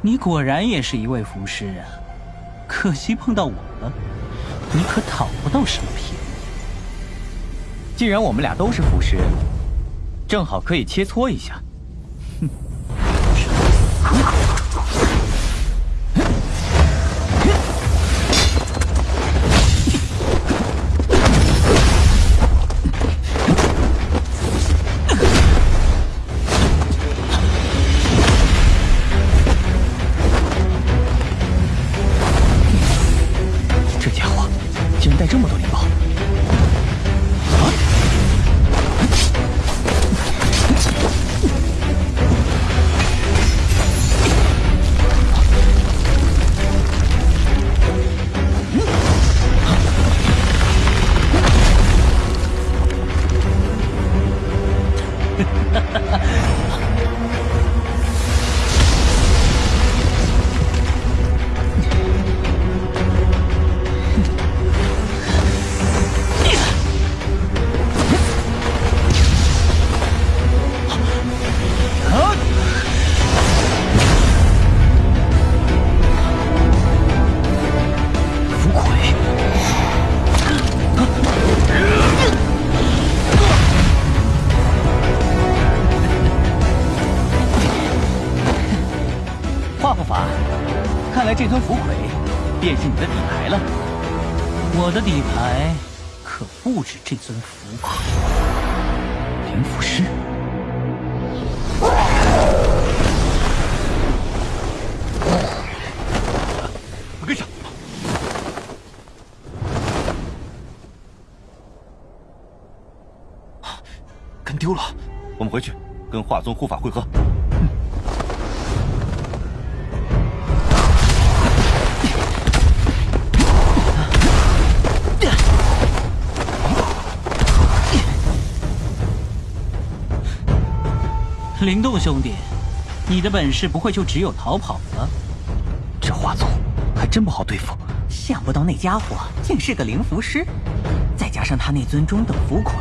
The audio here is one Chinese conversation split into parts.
你果然也是一位符师啊！可惜碰到我了，你可讨不到什么便宜。既然我们俩都是符师，正好可以切磋一下。哼带这么多灵宝华护法，看来这尊符魁便是你的底牌了。我的底牌可不止这尊符魁。灵符师，跟上！跟丢了，我们回去跟华宗护法会合。灵动兄弟，你的本事不会就只有逃跑了？这华宗还真不好对付。想不到那家伙竟是个灵符师，再加上他那尊中等符魁，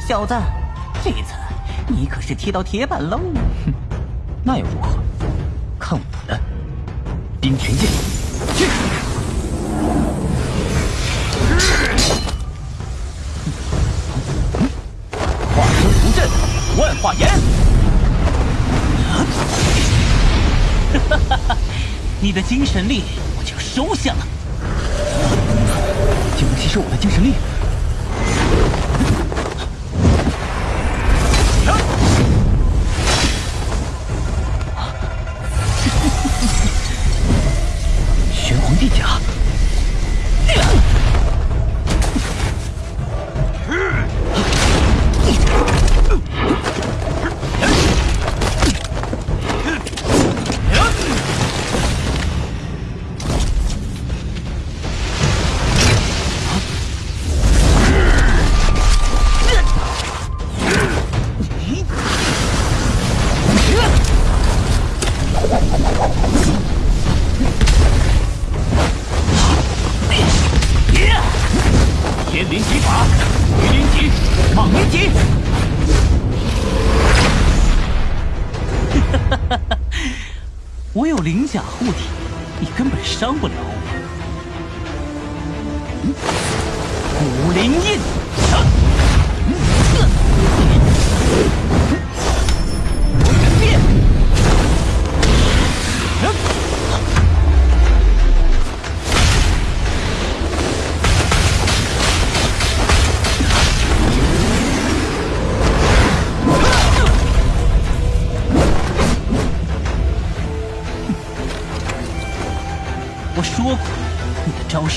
小子，这次你可是踢到铁板喽！哼，那又如何？看我的冰泉剑！去！你的精神力我就收下了，就能吸收我的精神力。没有灵甲护体你根本伤不了我古灵印。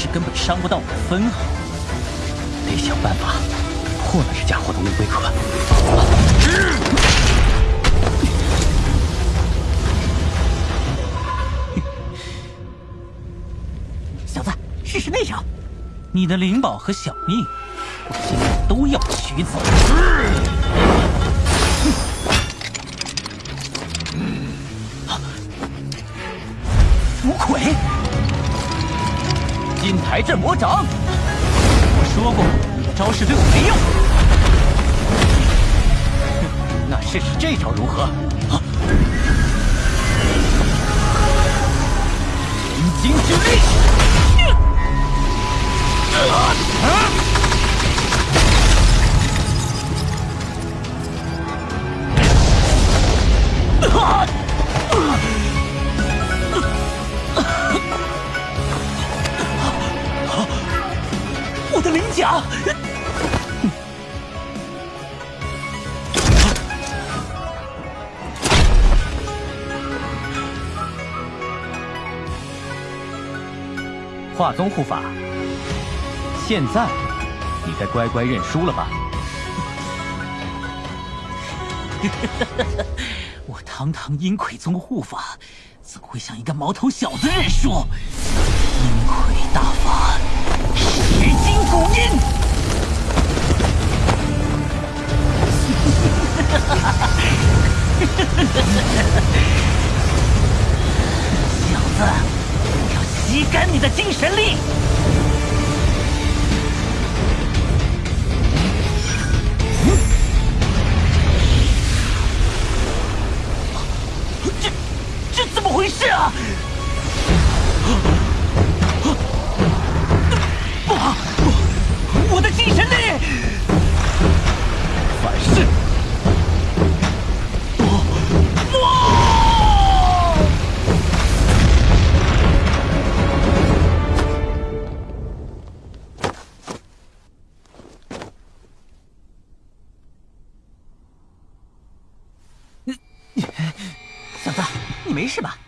根本伤不到我的分毫，得想办法破了这家伙的乌龟壳。小子，试试那招！你的灵宝和小命，我现在都要取走。符魁。金台镇魔掌，我说过，你的招式对我没用。那试试这招如何？化宗护法，现在你该乖乖认输了吧？我堂堂阴魁宗护法，怎会向一个毛头小子认输？阴魁大法，十金古印。你的精神力！没事吧？